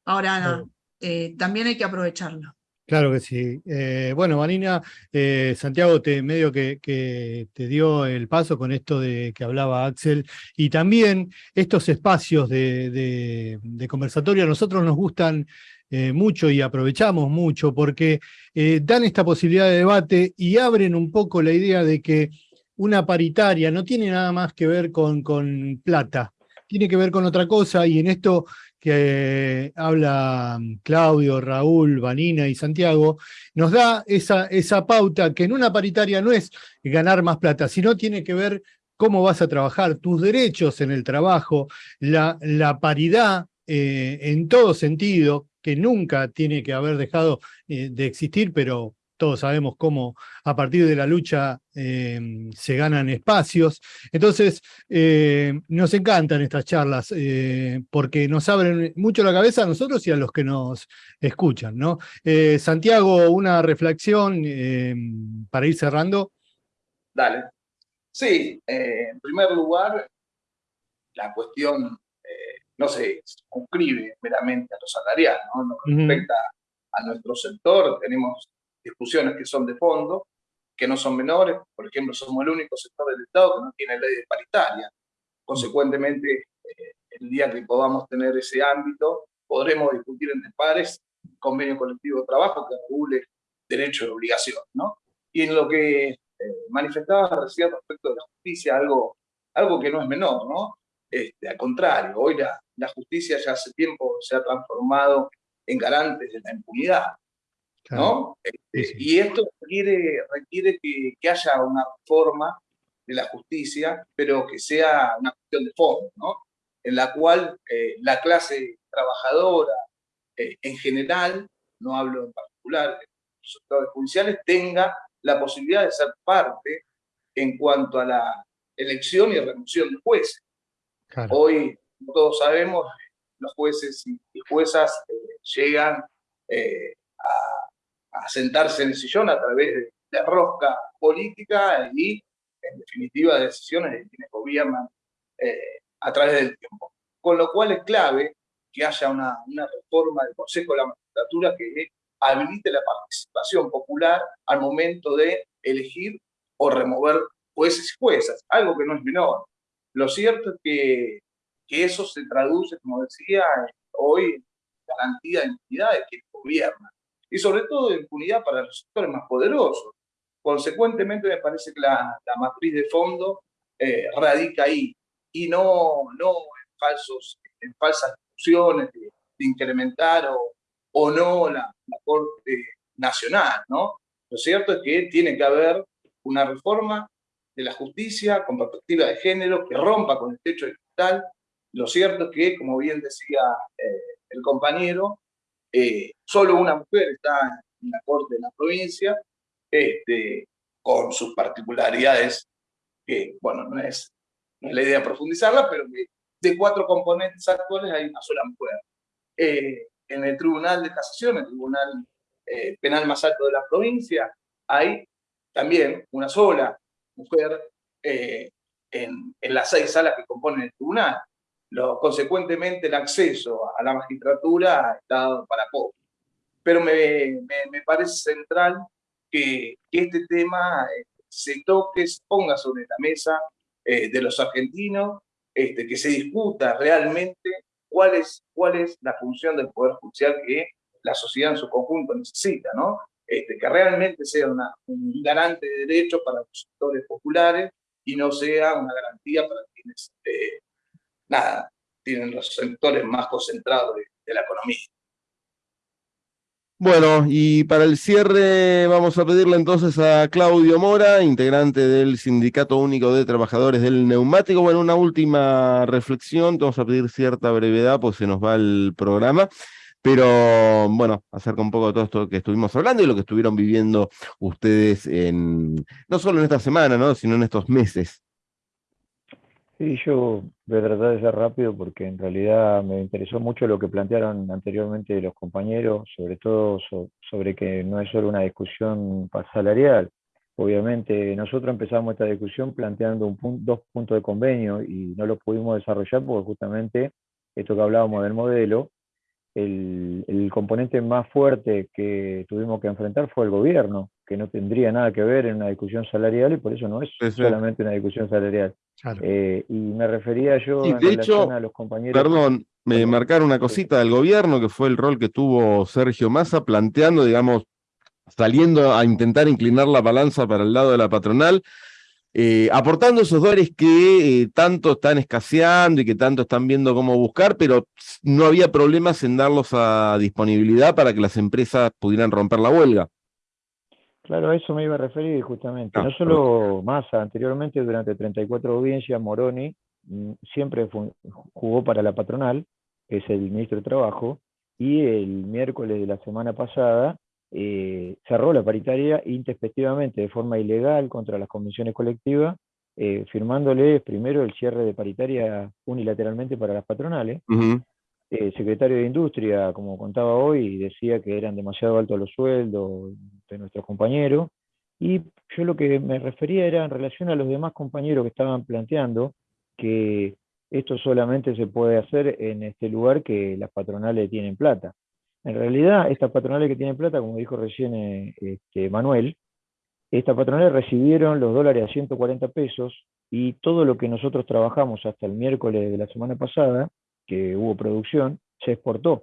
Ahora, eh, también hay que aprovecharlo. Claro que sí. Eh, bueno, Marina, Santiago te medio que, te dio el paso con esto de que hablaba Axel, y también estos espacios de, de conversatorio a nosotros nos gustan eh, mucho y aprovechamos mucho porque eh, dan esta posibilidad de debate y abren un poco la idea de que una paritaria no tiene nada más que ver con, con plata, tiene que ver con otra cosa y en esto que habla mm, Claudio, Raúl, Vanina y Santiago, nos da esa, esa pauta que en una paritaria no es ganar más plata, sino tiene que ver cómo vas a trabajar, tus derechos en el trabajo, la, la paridad eh, en todo sentido, que nunca tiene que haber dejado eh, de existir, pero todos sabemos cómo a partir de la lucha eh, se ganan espacios. Entonces, eh, nos encantan estas charlas eh, porque nos abren mucho la cabeza a nosotros y a los que nos escuchan. ¿no? Santiago, una reflexión para ir cerrando. Dale. Sí, en primer lugar, la cuestión no se circunscribe meramente a lo salarial, ¿no? respecta a nuestro sector, tenemos discusiones que son de fondo, que no son menores. Por ejemplo, somos el único sector del Estado que no tiene ley de paritaria. Consecuentemente, eh, el día que podamos tener ese ámbito, podremos discutir entre pares convenio colectivo de trabajo que regule derecho y obligación. ¿no? Y en lo que eh, manifestaba recién respecto de la justicia, algo, algo que no es menor, ¿no? Este, al contrario, hoy la, la justicia ya hace tiempo se ha transformado en garante de la impunidad. ¿No? Este, y esto requiere, requiere que, que, haya una reforma de la justicia, pero que sea una cuestión de fondo, ¿no? En la cual eh, la clase trabajadora eh, en general, no hablo en particular de los sectores judiciales, tenga la posibilidad de ser parte en cuanto a la elección y remoción de jueces. Hoy, todos sabemos, los jueces y, juezas eh, llegan a a sentarse en el sillón a través de, la rosca política y, en definitiva, de decisiones de quienes gobiernan eh, a través del tiempo. Con lo cual es clave que haya una, una reforma del Consejo de la Magistratura que habilite la participación popular al momento de elegir o remover jueces y juezas, algo que no es menor. Lo cierto es que, que eso se traduce, como decía, hoy en garantía de impunidad de quienes gobiernan y sobre todo de impunidad para los sectores más poderosos. Consecuentemente, me parece que la, la matriz de fondo eh, radica ahí y no, no en, falsos, en falsas discusiones de, incrementar o, o no la, la, Corte Nacional. ¿no? Lo cierto es que tiene que haber una reforma de la justicia con perspectiva de género que rompa con el techo de cristal. Lo cierto es que, como bien decía eh, el compañero, eh, solo una mujer está en la corte de la provincia, este, con sus particularidades, que, bueno, no es, la idea profundizarla, pero de cuatro componentes actuales hay una sola mujer. Eh, en el Tribunal de Casación, el Tribunal eh, Penal más alto de la provincia, hay también una sola mujer en, en las seis salas que componen el tribunal consecuentemente el acceso a la magistratura está dado para poco. Pero me, me, parece central que, este tema eh, se toque, se ponga sobre la mesa eh, de los argentinos, este, que se discuta realmente cuál es, la función del Poder Judicial que la sociedad en su conjunto necesita, ¿no? Este, que realmente sea una, un garante de derechos para los sectores populares y no sea una garantía para quienes eh, nada, tienen los sectores más concentrados de, la economía. Bueno, y para el cierre vamos a pedirle entonces a Claudio Mora, integrante del Sindicato Único de Trabajadores del Neumático. Bueno, una última reflexión, vamos a pedir cierta brevedad, pues se nos va el programa, pero bueno, acerca un poco de todo esto que estuvimos hablando y lo que estuvieron viviendo ustedes no solo en esta semana, ¿no? sino en estos meses. Sí, yo voy a tratar de ser rápido porque en realidad me interesó mucho lo que plantearon anteriormente los compañeros, sobre todo sobre que no es solo una discusión salarial. Obviamente nosotros empezamos esta discusión planteando dos puntos de convenio y no lo pudimos desarrollar porque justamente esto que hablábamos del modelo, el, el componente más fuerte que tuvimos que enfrentar fue el gobierno, que no tendría nada que ver en una discusión salarial y por eso no es solamente una discusión salarial. Eh, y me refería yo en relación a los compañeros. Perdón, me marcaron una cosita del gobierno, que fue el rol que tuvo Sergio Massa, planteando, digamos, saliendo a intentar inclinar la balanza para el lado de la patronal, eh, aportando esos dólares que eh, tanto están escaseando y que tanto están viendo cómo buscar, pero no había problemas en darlos a disponibilidad para que las empresas pudieran romper la huelga. Claro, a eso me iba a referir justamente. Ah, no solo Massa, anteriormente durante 34 audiencias, Moroni mm, siempre jugó para la patronal, que es el ministro de Trabajo, y el miércoles de la semana pasada eh, cerró la paritaria intempestivamente, de forma ilegal, contra las convenciones colectivas, eh, firmándole primero el cierre de paritaria unilateralmente para las patronales. El secretario de Industria, como contaba hoy, decía que eran demasiado altos los sueldos de nuestros compañeros. Y yo lo que me refería era en relación a los demás compañeros que estaban planteando que esto solamente se puede hacer en este lugar que las patronales tienen plata. En realidad, estas patronales que tienen plata, como dijo recién eh, este, Manuel, estas patronales recibieron los dólares a 140 pesos y todo lo que nosotros trabajamos hasta el miércoles de la semana pasada, que hubo producción, se exportó.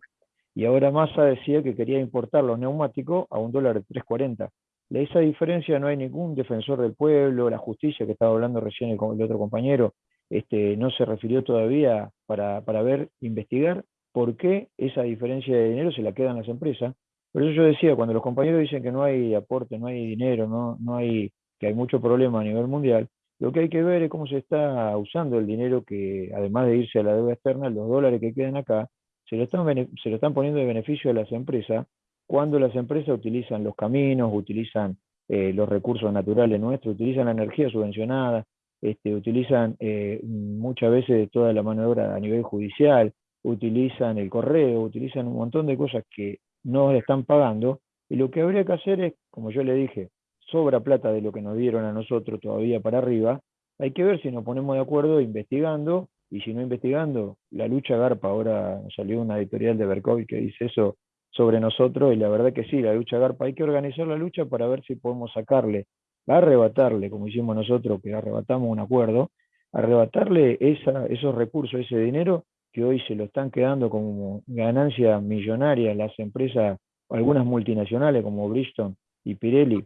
Y ahora Massa decía que quería importar los neumáticos a un dólar de 3.40. De esa diferencia no hay ningún defensor del pueblo, la justicia que estaba hablando recién el, el otro compañero, este, no se refirió todavía para, para ver, investigar por qué esa diferencia de dinero se la quedan las empresas. Por eso yo decía, cuando los compañeros dicen que no hay aporte, no hay dinero, no, no hay, que hay mucho problema a nivel mundial, lo que hay que ver es cómo se está usando el dinero que, además de irse a la deuda externa, los dólares que quedan acá, se lo están, se lo están poniendo de beneficio a las empresas cuando las empresas utilizan los caminos, utilizan eh, los recursos naturales nuestros, utilizan la energía subvencionada, este, utilizan eh, muchas veces toda la mano de obra a nivel judicial, utilizan el correo, utilizan un montón de cosas que no están pagando, y lo que habría que hacer es, como yo le dije, sobra plata de lo que nos dieron a nosotros todavía para arriba, hay que ver si nos ponemos de acuerdo investigando, y si no investigando, la lucha Garpa, ahora salió una editorial de Berkovic que dice eso sobre nosotros, y la verdad que sí, la lucha Garpa, hay que organizar la lucha para ver si podemos sacarle, arrebatarle, como hicimos nosotros, que arrebatamos un acuerdo, arrebatarle esa, esos recursos, ese dinero, que hoy se lo están quedando como ganancia millonaria las empresas, algunas multinacionales como Bristol y Pirelli.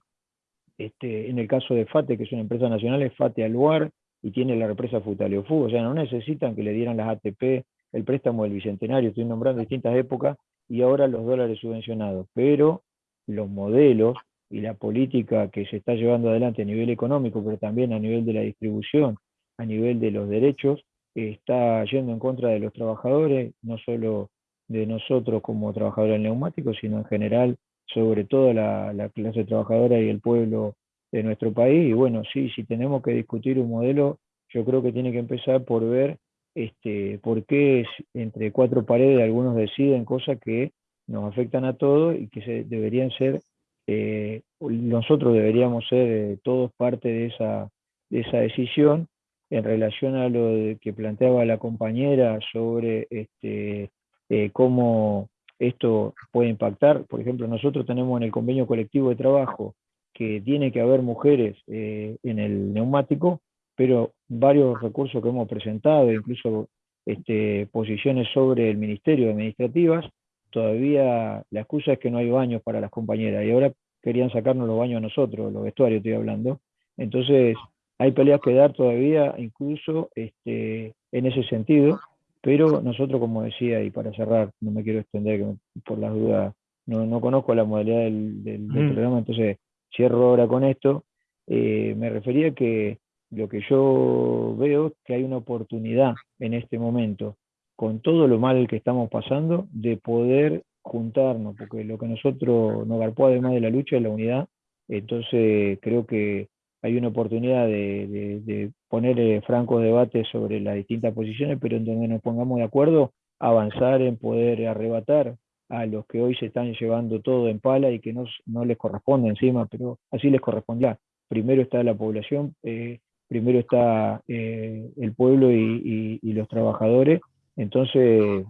Este, en el caso de FATE, que es una empresa nacional, es FATE Aluar y tiene la represa Futaleofú. O sea, no necesitan que le dieran las ATP, el préstamo del Bicentenario, estoy nombrando distintas épocas, y ahora los dólares subvencionados. Pero los modelos y la política que se está llevando adelante a nivel económico, pero también a nivel de la distribución, a nivel de los derechos, está yendo en contra de los trabajadores, no solo de nosotros como trabajadores del neumático, sino en general sobre todo la, clase trabajadora y el pueblo de nuestro país. Y bueno, sí, si tenemos que discutir un modelo, yo creo que tiene que empezar por ver este, por qué entre cuatro paredes algunos deciden cosas que nos afectan a todos y que se, deberían ser, eh, nosotros deberíamos ser eh, todos parte de esa, de esa decisión en relación a lo que planteaba la compañera sobre este, eh, cómo esto puede impactar. Por ejemplo, nosotros tenemos en el convenio colectivo de trabajo que tiene que haber mujeres eh, en el neumático, pero varios recursos que hemos presentado, incluso este, posiciones sobre el Ministerio Administrativas, todavía la excusa es que no hay baños para las compañeras y ahora querían sacarnos los baños a nosotros, los vestuarios estoy hablando. Entonces, hay peleas que dar todavía, incluso este, en ese sentido, pero nosotros, como decía, y para cerrar, no me quiero extender por las dudas, no, no conozco la modalidad del, programa, entonces cierro ahora con esto. Eh, me refería que lo que yo veo es que hay una oportunidad en este momento, con todo lo mal que estamos pasando, de poder juntarnos, porque lo que nosotros nos garpó además de la lucha es la unidad, entonces creo que hay una oportunidad de, poner eh, francos debates sobre las distintas posiciones, pero en donde nos pongamos de acuerdo, avanzar en poder arrebatar a los que hoy se están llevando todo en pala y que no, no les corresponde encima, pero así les corresponderá. Primero está la población, eh, primero está eh, el pueblo y, los trabajadores, entonces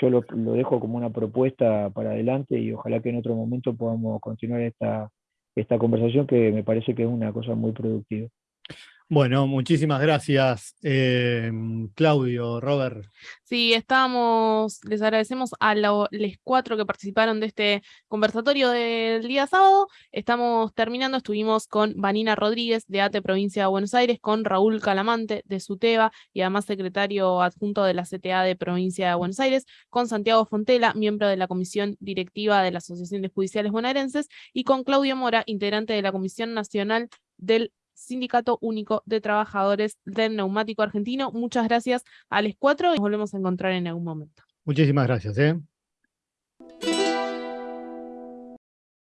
yo lo, lo, dejo como una propuesta para adelante y ojalá que en otro momento podamos continuar esta, esta conversación que me parece que es una cosa muy productiva. Bueno, muchísimas gracias, eh, Claudio, Robert. Sí, estamos, les agradecemos a los cuatro que participaron de este conversatorio del día sábado. Estamos terminando, estuvimos con Vanina Rodríguez de ATE Provincia de Buenos Aires, con Raúl Calamante de SUTEBA y además secretario adjunto de la CTA de Provincia de Buenos Aires, con Santiago Fontela, miembro de la Comisión Directiva de la Asociación de Judiciales Bonaerenses, y con Claudio Mora, integrante de la Comisión Nacional del Sindicato Único de Trabajadores del Neumático Argentino. Muchas gracias a los cuatro y nos volvemos a encontrar en algún momento. Muchísimas gracias. ¿eh?